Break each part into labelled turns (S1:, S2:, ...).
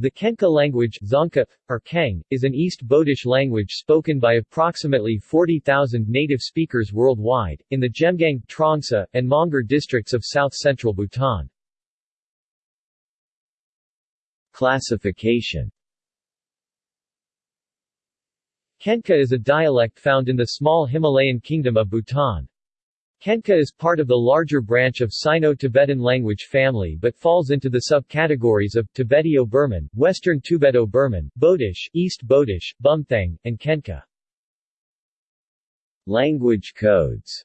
S1: The Khenka language Dzongkha, or Kheng, is an East Bodish language spoken by approximately 40,000 native speakers worldwide, in the Zhemgang, Trongsa, and Mongar districts of south-central Bhutan.
S2: Classification
S1: Khenka is a dialect found in the small Himalayan kingdom of Bhutan. Khenka is part of the larger branch of Sino-Tibetan language family but falls into the subcategories of Tibeto-Burman, Western Tibeto-Burman, Bodish, East Bodish, Bumthang, and Khenka.
S2: Language codes.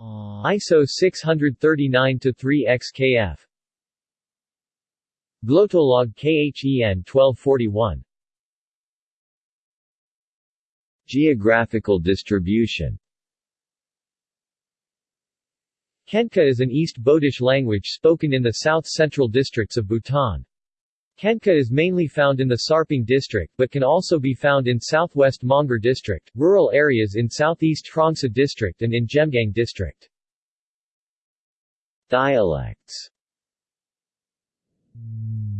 S2: Uh.
S1: ISO 639-3 XKF Glottolog KHEN 1241
S2: Geographical distribution
S1: Khenka is an East Bodish language spoken in the south-central districts of Bhutan. Khenka is mainly found in the Sarping district but can also be found in southwest Mongar district, rural areas in southeast Trongsa district and in Zhemgang district.
S2: Dialects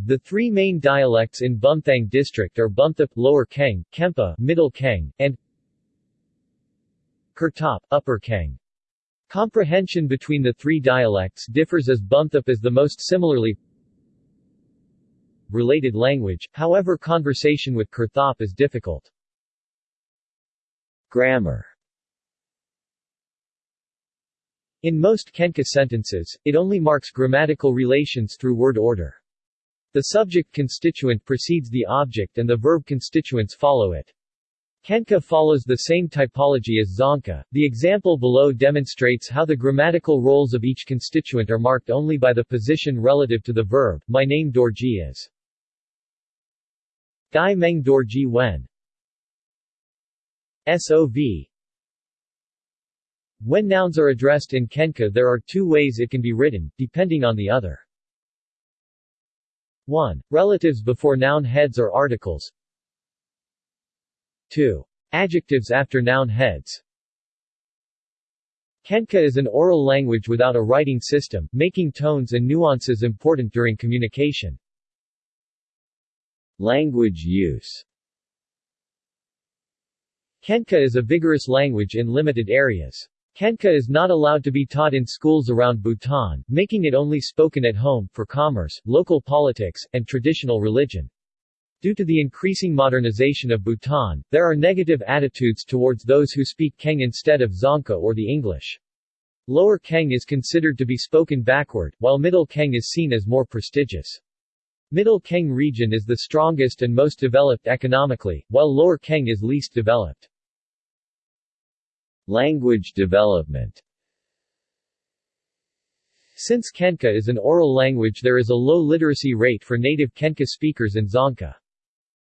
S1: The three main dialects in Bumthang district are Bumthap Lower Kheng, Kempa Middle Kheng, and Kurtop Upper Kheng. Comprehension between the three dialects differs as Bumthap is the most similarly related language, however conversation with Kurtop is difficult.
S2: Grammar
S1: In most Khenka sentences, it only marks grammatical relations through word order. The subject constituent precedes the object and the verb constituents follow it. Khenka follows the same typology as Dzongkha. The example below demonstrates how the grammatical roles of each constituent are marked only by the position relative to the verb. My name Dorji is. Gai Meng Dorji Wen. SOV When nouns are addressed in Khenka there are two ways it can be written, depending on the other. 1. Relatives before noun heads or articles 2. Adjectives after noun heads Khenka is an oral language without a writing system, making tones and nuances important during communication.
S2: Language use
S1: Khenka is a vigorous language in limited areas. Khenka is not allowed to be taught in schools around Bhutan, making it only spoken at home, for commerce, local politics, and traditional religion. Due to the increasing modernization of Bhutan, there are negative attitudes towards those who speak Kheng instead of Dzongkha or the English. Lower Kheng is considered to be spoken backward, while Middle Kheng is seen as more prestigious. Middle Kheng region is the strongest and most developed economically, while Lower Kheng is least developed.
S2: Language development
S1: Since Khenka is an oral language there is a low literacy rate for native Khenka speakers in Dzongkha.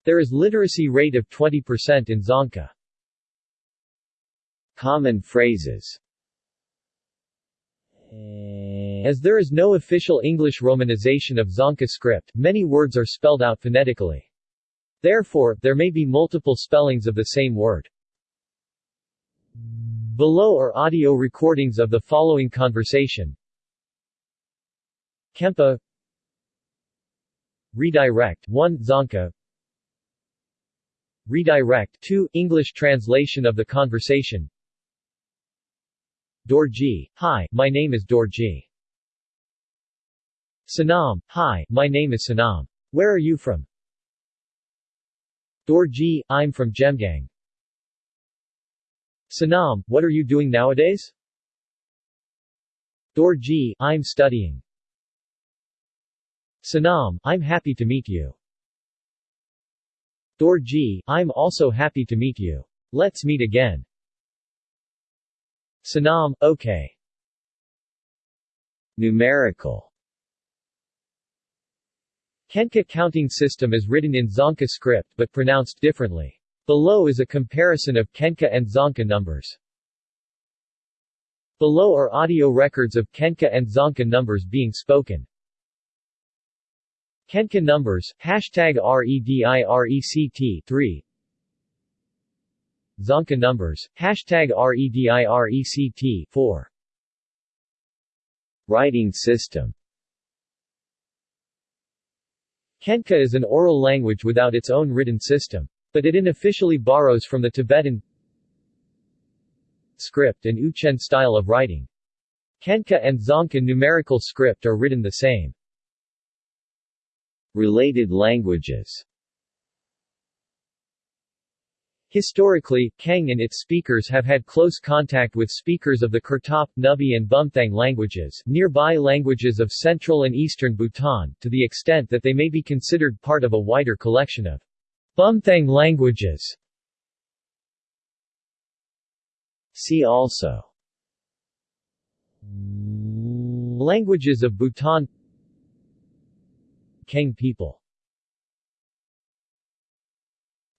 S1: There is literacy rate of 20% in Dzongkha.
S2: Common phrases
S1: As there is no official English romanization of Dzongkha script, many words are spelled out phonetically. Therefore, there may be multiple spellings of the same word. Below are audio recordings of the following conversation. Kempa Redirect 1 Dzongkha Redirect 2 English translation of the conversation Dorji, hi, my name is Dorji. Sanam, hi, my name is Sanam. Where are you from? Dorji, I'm from Zhemgang. Sanam, what are you doing nowadays? Dorji, I'm studying. Sanam, I'm happy to meet you. Dorji, I'm also happy to meet you. Let's meet again. Sanam, okay.
S2: Numerical
S1: Khenka counting system is written in Dzongkha script but pronounced differently. Below is a comparison of Khenka and Dzongkha numbers. Below are audio records of Khenka and Dzongkha numbers being spoken. Khenka numbers, hashtag REDIRECT 3 Dzongkha numbers, hashtag REDIRECT 4
S2: Writing system
S1: Khenka is an oral language without its own written system. But it unofficially borrows from the Tibetan script and Uchen style of writing. Khenka and Dzongkha numerical script are written the same.
S2: Related languages
S1: Historically, Kang and its speakers have had close contact with speakers of the Kurtop, Nubi and Bumthang languages nearby languages of central and eastern Bhutan, to the extent that they may be considered part of a wider collection of Bumthang languages.
S2: See also
S1: Languages of Bhutan Khang people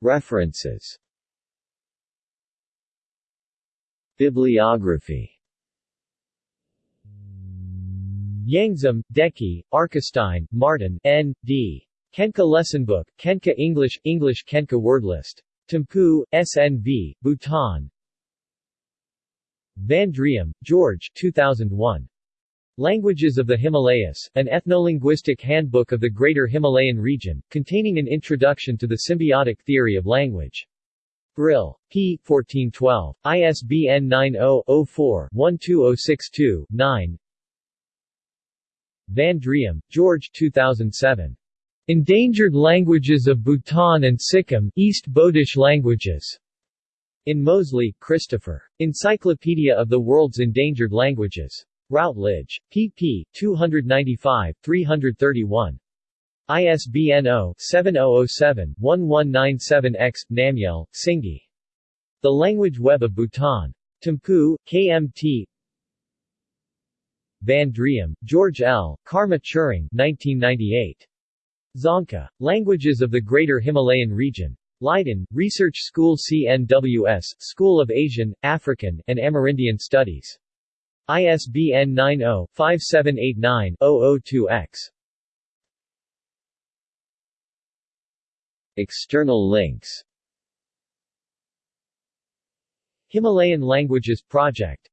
S2: References Bibliography
S1: Yangzum, Deki, Arkestein, Martin, N. D. Khenka Lesson Book, Khenka English, English Khenka Word List. Thimphu, SNV, Bhutan. Van Driem, George 2001. Languages of the Himalayas, an ethnolinguistic handbook of the Greater Himalayan region, containing an introduction to the symbiotic theory of language. Brill. p. 1412. ISBN 90-04-12062-9 Van Driem, George 2007. Endangered Languages of Bhutan and Sikkim, East Bodish Languages. In Moseley, Christopher. Encyclopedia of the World's Endangered Languages. Routledge. pp. 295, 331. ISBN 0-7007-1197-X. Namgyel, Singye. The Language Web of Bhutan. Thimphu, KMT Van Driem, George L., Karma Tshering 1998. Dzongkha. Languages of the Greater Himalayan Region. Leiden, Research School CNWS, School of Asian, African, and Amerindian Studies. ISBN 90-5789-002-X.
S2: External links
S1: Himalayan Languages Project